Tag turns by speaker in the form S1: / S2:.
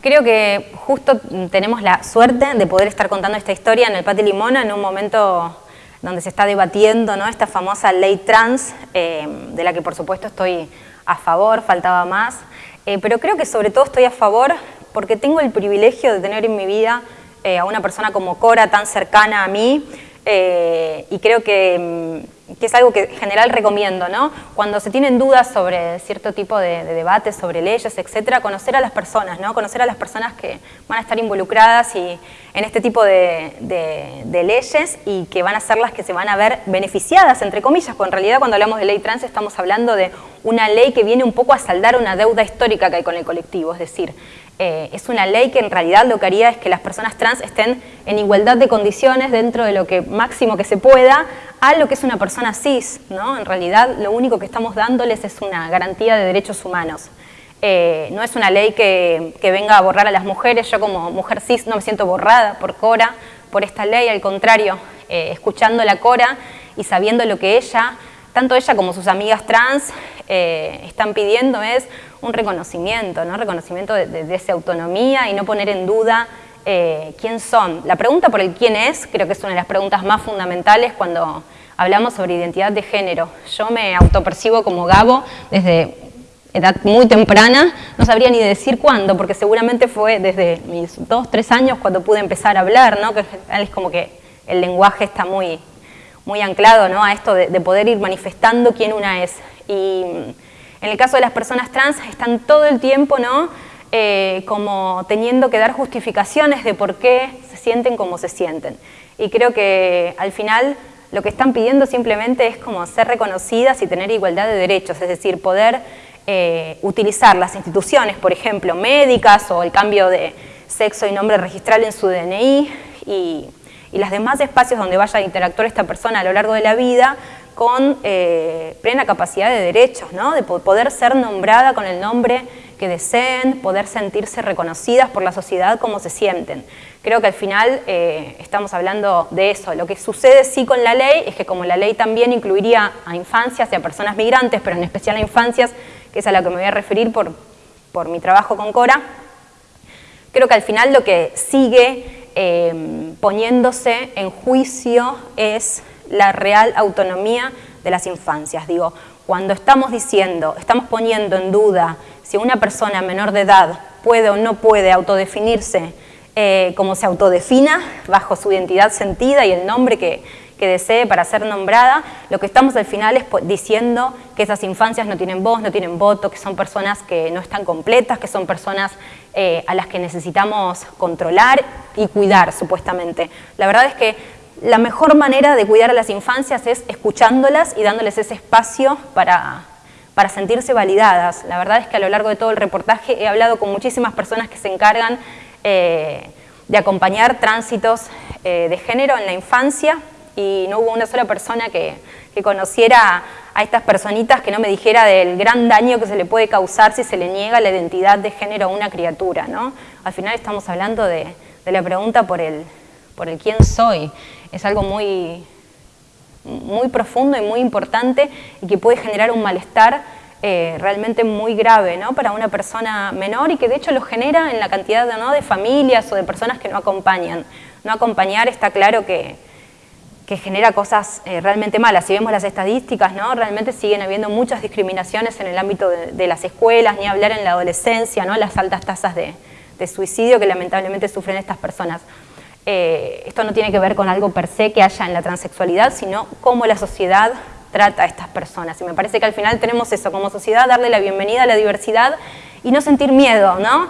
S1: creo que justo tenemos la suerte de poder estar contando esta historia en el Pati Limona en un momento donde se está debatiendo esta famosa ley trans, eh, de la que por supuesto estoy a favor, faltaba más, eh, pero creo que sobre todo estoy a favor porque tengo el privilegio de tener en mi vida eh, a una persona como Cora tan cercana a mí y creo que mm, que es algo que en general recomiendo, ¿no? Cuando se tienen dudas sobre cierto tipo de, debates, sobre leyes, etcétera, conocer a las personas, ¿no? Conocer a las personas que van a estar involucradas y, en este tipo de, leyes y que van a ser las que se van a ver beneficiadas, entre comillas, porque en realidad cuando hablamos de ley trans estamos hablando de una ley que viene un poco a saldar una deuda histórica que hay con el colectivo, es decir, eh, es una ley que en realidad lo que haría es que las personas trans estén en igualdad de condiciones dentro de lo que máximo que se pueda a lo que es una persona cis, ¿no? En realidad lo único que estamos dándoles es una garantía de derechos humanos. Eh, no es una ley que, venga a borrar a las mujeres, yo como mujer cis no me siento borrada por Cora, por esta ley, al contrario, eh, escuchando la Cora y sabiendo lo que ella, tanto ella como sus amigas trans, están pidiendo es un reconocimiento, ¿no? reconocimiento de, esa autonomía y no poner en duda eh, quién son. La pregunta por el quién es creo que es una de las preguntas más fundamentales cuando hablamos sobre identidad de género. Yo me autopercibo como Gabo desde edad muy temprana, no sabría ni decir cuándo, porque seguramente fue desde mis dos, tres años cuando pude empezar a hablar, ¿no? que es como que el lenguaje está muy, muy anclado ¿no? a esto de, de poder ir manifestando quién una es. Y en el caso de las personas trans están todo el tiempo ¿no? Eh, como teniendo que dar justificaciones de por qué se sienten como se sienten. Y creo que al final lo que están pidiendo simplemente es como ser reconocidas y tener igualdad de derechos, es decir, poder eh, utilizar las instituciones, por ejemplo, médicas o el cambio de sexo y nombre registral en su DNI y, y los demás espacios donde vaya a interactuar esta persona a lo largo de la vida con eh, plena capacidad de derechos, ¿no? de poder ser nombrada con el nombre que deseen, poder sentirse reconocidas por la sociedad como se sienten. Creo que al final eh, estamos hablando de eso. Lo que sucede sí con la ley es que como la ley también incluiría a infancias y a personas migrantes, pero en especial a infancias, que es a lo que me voy a referir por, por mi trabajo con Cora, creo que al final lo que sigue eh, poniéndose en juicio es la real autonomía de las infancias. Digo, cuando estamos diciendo, estamos poniendo en duda si una persona menor de edad puede o no puede autodefinirse eh, como se autodefina, bajo su identidad sentida y el nombre que, desee para ser nombrada, lo que estamos al final es diciendo que esas infancias no tienen voz, no tienen voto, que son personas que no están completas, que son personas eh, a las que necesitamos controlar y cuidar, supuestamente. La verdad es que la mejor manera de cuidar a las infancias es escuchándolas y dándoles ese espacio para, sentirse validadas. La verdad es que a lo largo de todo el reportaje he hablado con muchísimas personas que se encargan eh, de acompañar tránsitos eh, de género en la infancia y no hubo una sola persona que, conociera a estas personitas que no me dijera del gran daño que se le puede causar si se le niega la identidad de género a una criatura. ¿no? Al final estamos hablando de, de la pregunta por el, por el quién soy es algo muy, muy profundo y muy importante y que puede generar un malestar eh, realmente muy grave ¿no? para una persona menor y que de hecho lo genera en la cantidad de familias o de personas que no acompañan. No acompañar está claro que, que genera cosas eh, realmente malas. Si vemos las estadísticas, ¿no? realmente siguen habiendo muchas discriminaciones en el ámbito de, las escuelas, ni hablar en la adolescencia, ¿no? las altas tasas de, de suicidio que lamentablemente sufren estas personas. Eh, esto no tiene que ver con algo per se que haya en la transexualidad, sino cómo la sociedad trata a estas personas. Y me parece que al final tenemos eso, como sociedad, darle la bienvenida a la diversidad y no sentir miedo, ¿no?